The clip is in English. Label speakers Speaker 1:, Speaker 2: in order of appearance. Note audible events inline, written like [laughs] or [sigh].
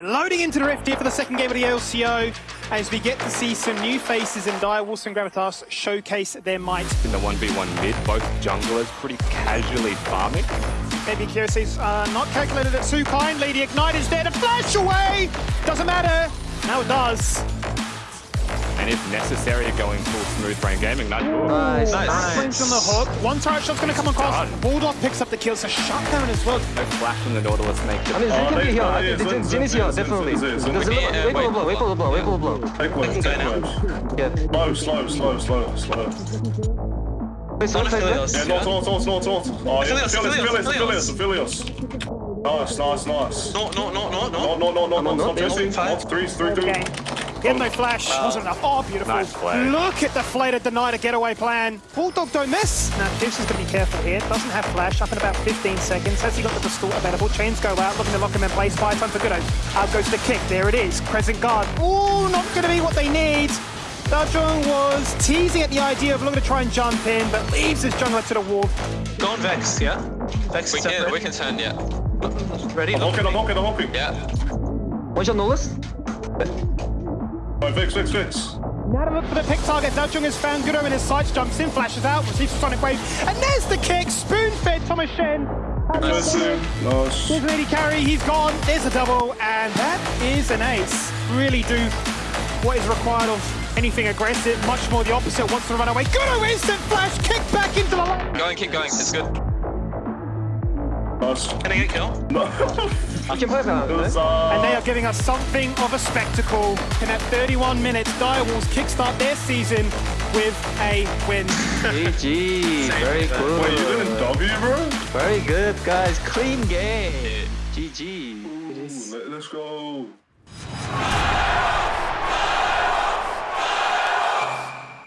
Speaker 1: Loading into the Rift here for the second game of the LCO as we get to see some new faces in Direwolves and Gravitas showcase their might.
Speaker 2: In the 1v1 mid, both junglers pretty casually farming.
Speaker 1: Maybe Kyrie's uh, not calculated it too kindly. The Ignite is there to flash away! Doesn't matter. Now it does.
Speaker 2: And if necessary, going full smooth frame gaming. Nice.
Speaker 3: Nice,
Speaker 1: Nice.
Speaker 3: nice.
Speaker 1: Brings on the hook. One turret shot's going to come across.
Speaker 2: Done.
Speaker 1: Bulldog picks up the kill, so shutdown as well.
Speaker 2: No flash from the Nautilus makes
Speaker 3: I mean,
Speaker 2: it.
Speaker 3: Zen
Speaker 4: Oh,
Speaker 3: can be here. I
Speaker 4: yeah,
Speaker 3: think
Speaker 4: Zen-
Speaker 3: Zen is
Speaker 4: Zen-
Speaker 3: here,
Speaker 4: Zen-
Speaker 3: definitely.
Speaker 4: Zen- Zen-
Speaker 3: There's a
Speaker 4: Zen-
Speaker 3: little-
Speaker 5: Zen-
Speaker 3: Wait for the
Speaker 5: wait.
Speaker 3: blow, wait for the blow, wait for the blow.
Speaker 4: Take one,
Speaker 5: can
Speaker 4: take
Speaker 5: go
Speaker 4: one.
Speaker 3: Yeah.
Speaker 4: Slow, slow, slow, slow, slow.
Speaker 3: Wait, so
Speaker 5: One
Speaker 3: take
Speaker 5: Aphelios.
Speaker 4: Yeah, not, not, not, not, not. Oh, yeah,
Speaker 5: Aphelios,
Speaker 4: Aphelios,
Speaker 5: Aphelios,
Speaker 4: Aphelios, Aphelios. Nice, nice, nice.
Speaker 5: No, no, no, no,
Speaker 4: No,
Speaker 5: no.
Speaker 4: no, no, no,
Speaker 3: no,
Speaker 4: no,
Speaker 3: no,
Speaker 4: stop
Speaker 3: no,
Speaker 4: chasing.
Speaker 5: five.
Speaker 4: Not three, three, two.
Speaker 1: Okay. He had no flash. Oh. Wasn't enough. Oh, beautiful.
Speaker 2: Nice play.
Speaker 1: Look at the flay to deny the getaway plan. Bulldog don't miss. Now, Deuce is going to be careful here. Doesn't have flash. Up in about 15 seconds. Has he got the distort available? Chains go out. Looking to lock him in place. Spy time for Goodo. Out goes the kick. There it is. Crescent guard. Ooh, not going to be what they need. Dajong was teasing at the idea of looking to try and jump in, but leaves his jungler to the wall.
Speaker 5: Go on Vex, yeah? Vex
Speaker 6: We can, we can turn, yeah.
Speaker 5: Ready?
Speaker 4: I'm
Speaker 5: Look at
Speaker 4: I'm
Speaker 5: me.
Speaker 4: hooking, I'm hooking.
Speaker 6: Yeah.
Speaker 3: One your Nolus.
Speaker 4: Right, Vix, Vix, Vix.
Speaker 1: Now to look for the pick target. Dajong has found Goodo in his sights. Jumps in, flashes out, receives a sonic wave. And there's the kick. Spoon fed Thomas Shen.
Speaker 4: Nice, nice.
Speaker 1: Here's Lady Carry, he's gone. There's a double, and that is an ace. Really do what is required of anything aggressive. Much more the opposite. Wants to run away. Goodo instant flash, kick back into the lane.
Speaker 6: Going, keep going. It's good.
Speaker 4: Nice.
Speaker 5: Can I get a kill?
Speaker 4: No. [laughs]
Speaker 3: I can play that.
Speaker 4: It was,
Speaker 3: right?
Speaker 1: And they are giving us something of a spectacle. In at 31 minutes, Direwolves kickstart their season with a win.
Speaker 3: GG. Very good.
Speaker 4: Wait, you didn't W, bro?
Speaker 3: Very good, guys. Clean game. GG.
Speaker 4: Ooh, Let's go.